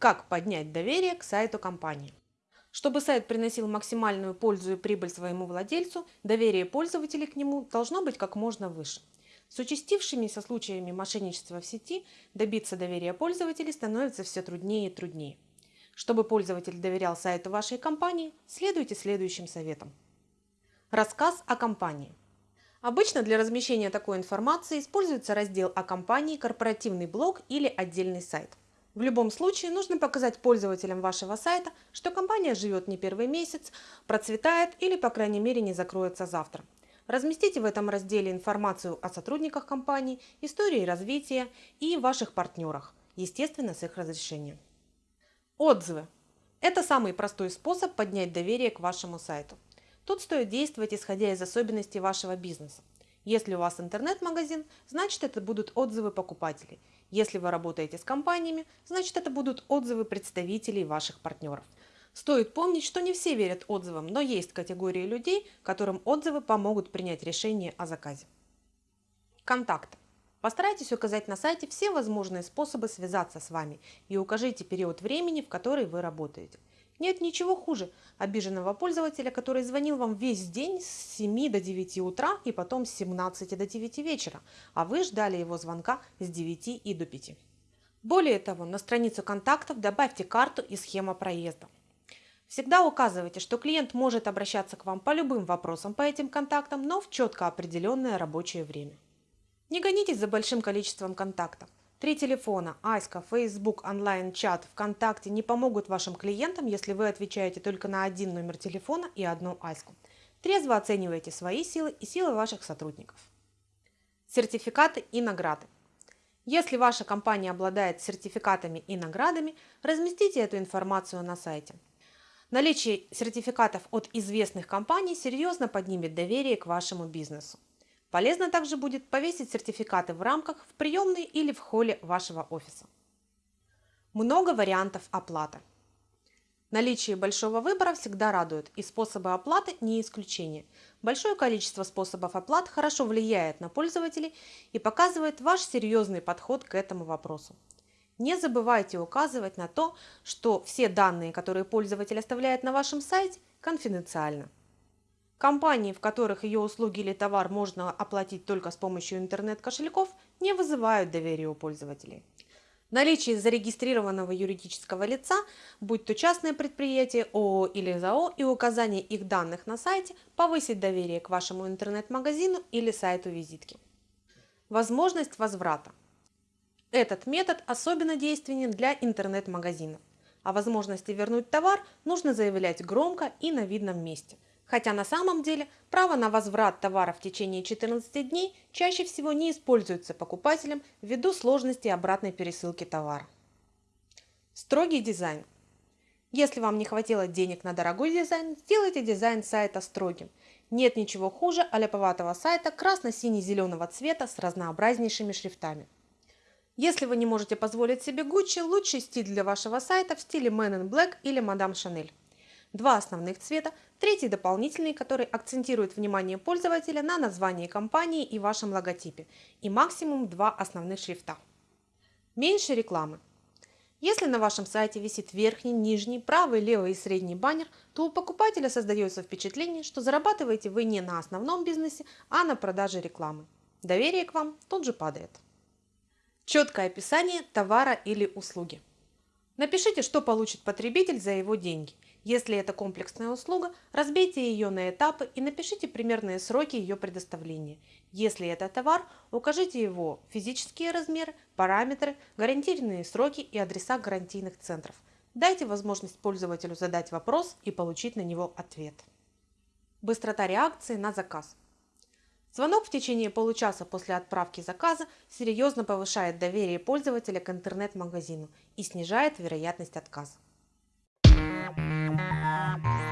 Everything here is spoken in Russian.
Как поднять доверие к сайту компании? Чтобы сайт приносил максимальную пользу и прибыль своему владельцу, доверие пользователей к нему должно быть как можно выше. С участившимися случаями мошенничества в сети добиться доверия пользователей становится все труднее и труднее. Чтобы пользователь доверял сайту вашей компании, следуйте следующим советам. Рассказ о компании. Обычно для размещения такой информации используется раздел о компании, корпоративный блог или отдельный сайт. В любом случае нужно показать пользователям вашего сайта, что компания живет не первый месяц, процветает или по крайней мере не закроется завтра. Разместите в этом разделе информацию о сотрудниках компании, истории развития и ваших партнерах, естественно с их разрешением. Отзывы. Это самый простой способ поднять доверие к вашему сайту. Тут стоит действовать исходя из особенностей вашего бизнеса. Если у вас интернет-магазин, значит это будут отзывы покупателей. Если вы работаете с компаниями, значит это будут отзывы представителей ваших партнеров. Стоит помнить, что не все верят отзывам, но есть категории людей, которым отзывы помогут принять решение о заказе. Контакты. Постарайтесь указать на сайте все возможные способы связаться с вами и укажите период времени, в который вы работаете. Нет ничего хуже обиженного пользователя, который звонил вам весь день с 7 до 9 утра и потом с 17 до 9 вечера, а вы ждали его звонка с 9 и до 5. Более того, на страницу контактов добавьте карту и схема проезда. Всегда указывайте, что клиент может обращаться к вам по любым вопросам по этим контактам, но в четко определенное рабочее время. Не гонитесь за большим количеством контактов. Три телефона – Аська, Facebook, онлайн-чат, ВКонтакте – не помогут вашим клиентам, если вы отвечаете только на один номер телефона и одну Аську. Трезво оценивайте свои силы и силы ваших сотрудников. Сертификаты и награды. Если ваша компания обладает сертификатами и наградами, разместите эту информацию на сайте. Наличие сертификатов от известных компаний серьезно поднимет доверие к вашему бизнесу. Полезно также будет повесить сертификаты в рамках в приемной или в холле вашего офиса. Много вариантов оплаты. Наличие большого выбора всегда радует, и способы оплаты не исключение. Большое количество способов оплат хорошо влияет на пользователей и показывает ваш серьезный подход к этому вопросу. Не забывайте указывать на то, что все данные, которые пользователь оставляет на вашем сайте, конфиденциальны. Компании, в которых ее услуги или товар можно оплатить только с помощью интернет-кошельков, не вызывают доверия у пользователей. Наличие зарегистрированного юридического лица, будь то частное предприятие, ООО или ЗАО, и указание их данных на сайте повысит доверие к вашему интернет-магазину или сайту визитки. Возможность возврата. Этот метод особенно действенен для интернет-магазинов. О возможности вернуть товар нужно заявлять громко и на видном месте – Хотя на самом деле право на возврат товара в течение 14 дней чаще всего не используется покупателем ввиду сложности обратной пересылки товара. Строгий дизайн. Если вам не хватило денег на дорогой дизайн, сделайте дизайн сайта строгим. Нет ничего хуже аляповатого сайта красно-сине-зеленого цвета с разнообразнейшими шрифтами. Если вы не можете позволить себе Gucci, лучший стиль для вашего сайта в стиле Man in Black или Madame Chanel. Два основных цвета, третий дополнительный, который акцентирует внимание пользователя на названии компании и вашем логотипе, и максимум два основных шрифта. Меньше рекламы. Если на вашем сайте висит верхний, нижний, правый, левый и средний баннер, то у покупателя создается впечатление, что зарабатываете вы не на основном бизнесе, а на продаже рекламы. Доверие к вам тут же падает. Четкое описание товара или услуги. Напишите, что получит потребитель за его деньги – если это комплексная услуга, разбейте ее на этапы и напишите примерные сроки ее предоставления. Если это товар, укажите его физические размеры, параметры, гарантийные сроки и адреса гарантийных центров. Дайте возможность пользователю задать вопрос и получить на него ответ. Быстрота реакции на заказ. Звонок в течение получаса после отправки заказа серьезно повышает доверие пользователя к интернет-магазину и снижает вероятность отказа. Yeah.